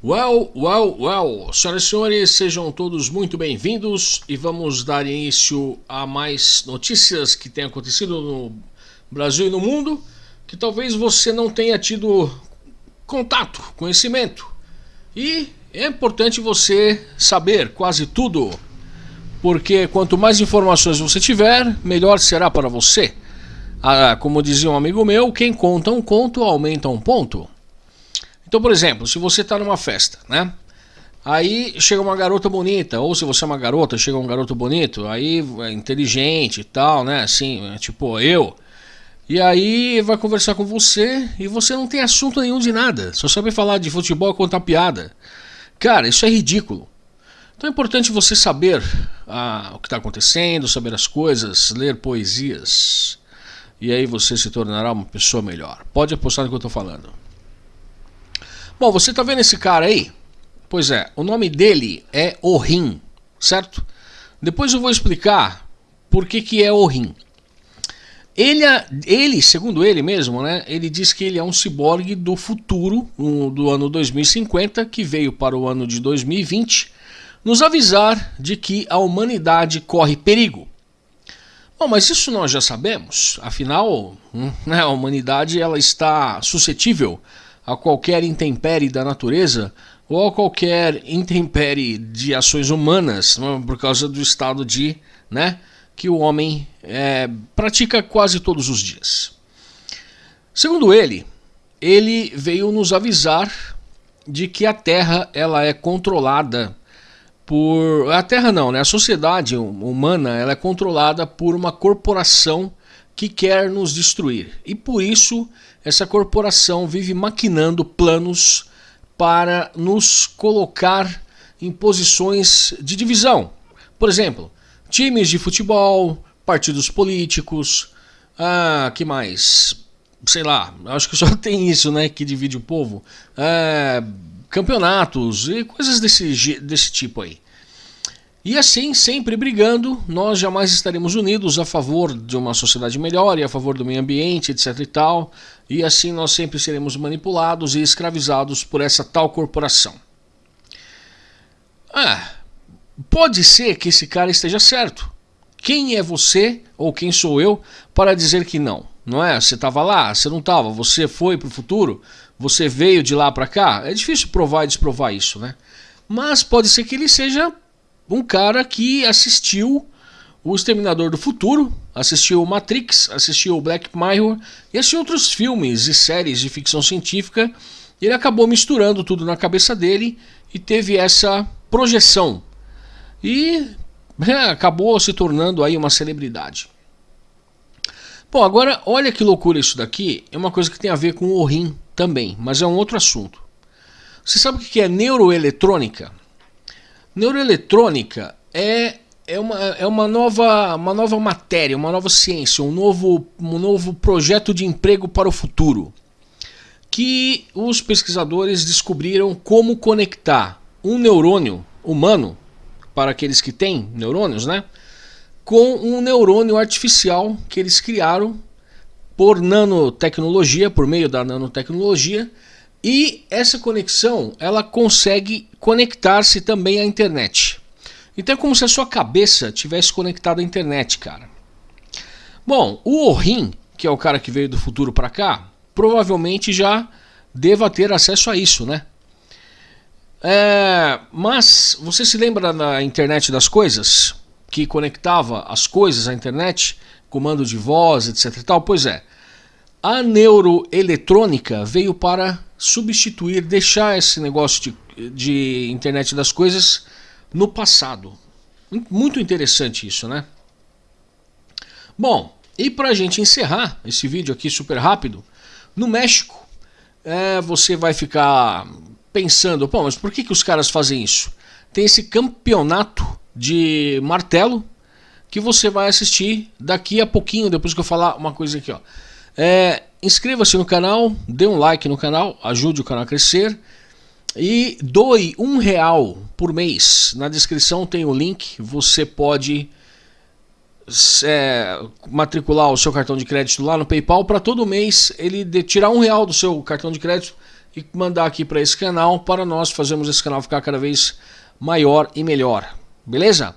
Well, well, well, senhoras e senhores, sejam todos muito bem-vindos e vamos dar início a mais notícias que têm acontecido no Brasil e no mundo que talvez você não tenha tido contato, conhecimento. E é importante você saber quase tudo, porque quanto mais informações você tiver, melhor será para você. Ah, como dizia um amigo meu, quem conta um conto aumenta um ponto. Então, por exemplo, se você está numa festa, né? Aí chega uma garota bonita, ou se você é uma garota, chega um garoto bonito, aí é inteligente e tal, né? Assim, é tipo eu. E aí vai conversar com você e você não tem assunto nenhum de nada, só sabe falar de futebol contar piada. Cara, isso é ridículo. Então é importante você saber ah, o que está acontecendo, saber as coisas, ler poesias. E aí você se tornará uma pessoa melhor. Pode apostar no que eu estou falando. Bom, você tá vendo esse cara aí? Pois é, o nome dele é Orim, certo? Depois eu vou explicar por que, que é Orim. Ele, ele, segundo ele mesmo, né, ele diz que ele é um ciborgue do futuro, um, do ano 2050, que veio para o ano de 2020, nos avisar de que a humanidade corre perigo. Bom, mas isso nós já sabemos, afinal, hum, né, a humanidade ela está suscetível a qualquer intempérie da natureza ou a qualquer intempérie de ações humanas né, por causa do estado de, né, que o homem é, pratica quase todos os dias. Segundo ele, ele veio nos avisar de que a Terra ela é controlada por a Terra não, né? A sociedade humana ela é controlada por uma corporação que quer nos destruir. E por isso essa corporação vive maquinando planos para nos colocar em posições de divisão. Por exemplo, times de futebol, partidos políticos, ah, que mais? Sei lá, acho que só tem isso, né, que divide o povo. É, campeonatos e coisas desse, desse tipo aí. E assim, sempre brigando, nós jamais estaremos unidos a favor de uma sociedade melhor e a favor do meio ambiente, etc e tal. E assim nós sempre seremos manipulados e escravizados por essa tal corporação. Ah, pode ser que esse cara esteja certo. Quem é você ou quem sou eu para dizer que não? Não é? Você estava lá, você não estava, você foi para o futuro, você veio de lá para cá. É difícil provar e desprovar isso, né? Mas pode ser que ele seja um cara que assistiu o Exterminador do Futuro, assistiu Matrix, assistiu Black Mirror e assistiu outros filmes e séries de ficção científica. Ele acabou misturando tudo na cabeça dele e teve essa projeção. E é, acabou se tornando aí uma celebridade. Bom, agora olha que loucura isso daqui. É uma coisa que tem a ver com o rim também, mas é um outro assunto. Você sabe o que é neuroeletrônica? Neuroeletrônica é, é, uma, é uma, nova, uma nova matéria, uma nova ciência, um novo, um novo projeto de emprego para o futuro. Que os pesquisadores descobriram como conectar um neurônio humano, para aqueles que têm neurônios, né? Com um neurônio artificial que eles criaram por nanotecnologia, por meio da nanotecnologia, e essa conexão, ela consegue conectar-se também à internet. Então é como se a sua cabeça tivesse conectada à internet, cara. Bom, o Orin, que é o cara que veio do futuro para cá, provavelmente já deva ter acesso a isso, né? É, mas você se lembra da internet das coisas? Que conectava as coisas à internet, comando de voz, etc. E tal? Pois é, a neuroeletrônica veio para substituir, deixar esse negócio de, de internet das coisas no passado. Muito interessante isso, né? Bom, e para a gente encerrar esse vídeo aqui super rápido, no México, é, você vai ficar pensando, pô, mas por que, que os caras fazem isso? Tem esse campeonato de martelo que você vai assistir daqui a pouquinho, depois que eu falar uma coisa aqui, ó. É, Inscreva-se no canal, dê um like no canal, ajude o canal a crescer e doe um real por mês. Na descrição tem o link, você pode é, matricular o seu cartão de crédito lá no PayPal para todo mês ele de, tirar um real do seu cartão de crédito e mandar aqui para esse canal para nós fazermos esse canal ficar cada vez maior e melhor. Beleza?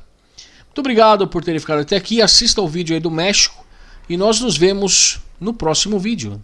Muito obrigado por terem ficado até aqui. Assista o vídeo aí do México e nós nos vemos no próximo vídeo.